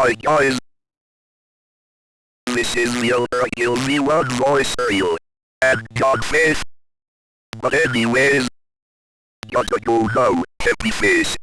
Hi guys. This is the Kill Me One Voice Ariel. And Godface. But anyways. Gotta go now, happy face.